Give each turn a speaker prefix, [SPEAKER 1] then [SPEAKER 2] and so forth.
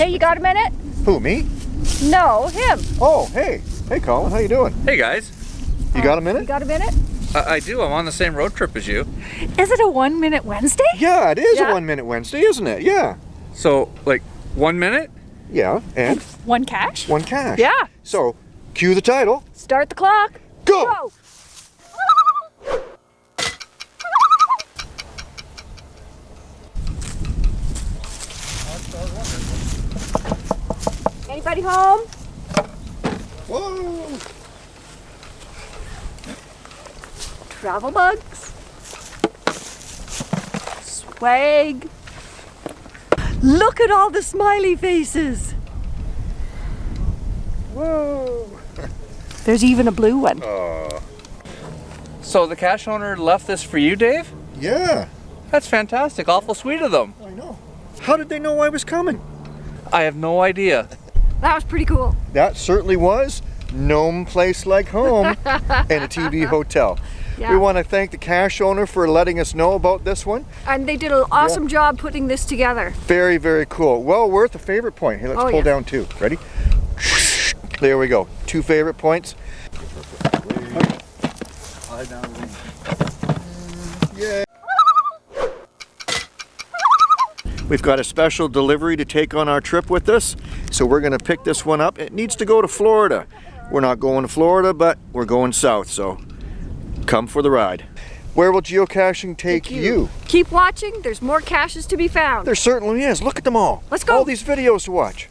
[SPEAKER 1] Hey, you got a minute?
[SPEAKER 2] Who, me?
[SPEAKER 1] No, him.
[SPEAKER 2] Oh, hey. Hey, Colin, how you doing?
[SPEAKER 3] Hey guys,
[SPEAKER 2] You got a minute?
[SPEAKER 1] You got a minute?
[SPEAKER 3] I, I do. I'm on the same road trip as you.
[SPEAKER 1] Is it a one minute Wednesday?
[SPEAKER 2] Yeah, it is
[SPEAKER 1] Yeah.
[SPEAKER 2] a one minute Wednesday, isn't it? Yeah.
[SPEAKER 3] So, like, one minute?
[SPEAKER 2] Yeah, and
[SPEAKER 1] One cache?
[SPEAKER 2] one cache.
[SPEAKER 1] Yeah.
[SPEAKER 2] So, cue the title.
[SPEAKER 1] Start the clock.
[SPEAKER 2] Go!
[SPEAKER 1] Go. Anybody home?
[SPEAKER 2] Whoa!
[SPEAKER 1] Travel bugs. Swag. Look at all the smiley faces.
[SPEAKER 2] Whoa!
[SPEAKER 1] There's even a blue one.
[SPEAKER 2] Uh,
[SPEAKER 3] So the cache owner left this for you, Dave?
[SPEAKER 2] yeah,
[SPEAKER 3] That's fantastic. Awful sweet of them.
[SPEAKER 2] I know. How did they know I was coming?
[SPEAKER 3] I have no idea.
[SPEAKER 1] That was pretty cool.
[SPEAKER 2] That certainly was Gnome Place Like Home and a TB Hotel.
[SPEAKER 1] Yeah.
[SPEAKER 2] We want to thank the cache owner for letting us know about this one.
[SPEAKER 1] And they did an awesome job putting this together.
[SPEAKER 2] Very, very cool. Well worth a favorite point. Here, let's
[SPEAKER 1] Oh,
[SPEAKER 2] pull
[SPEAKER 1] yeah.
[SPEAKER 2] down two. Ready? There we go. Two favorite points. Yay. We've got a special delivery to take on our trip with us, so we're going to pick this one up. It needs to go to Florida. We're not going to Florida, but we're going south, so come for the ride. Where will geocaching take you?
[SPEAKER 1] Keep watching. There's more caches to be found.
[SPEAKER 2] There certainly is. Look at them all.
[SPEAKER 1] Let's go.
[SPEAKER 2] All these videos to watch.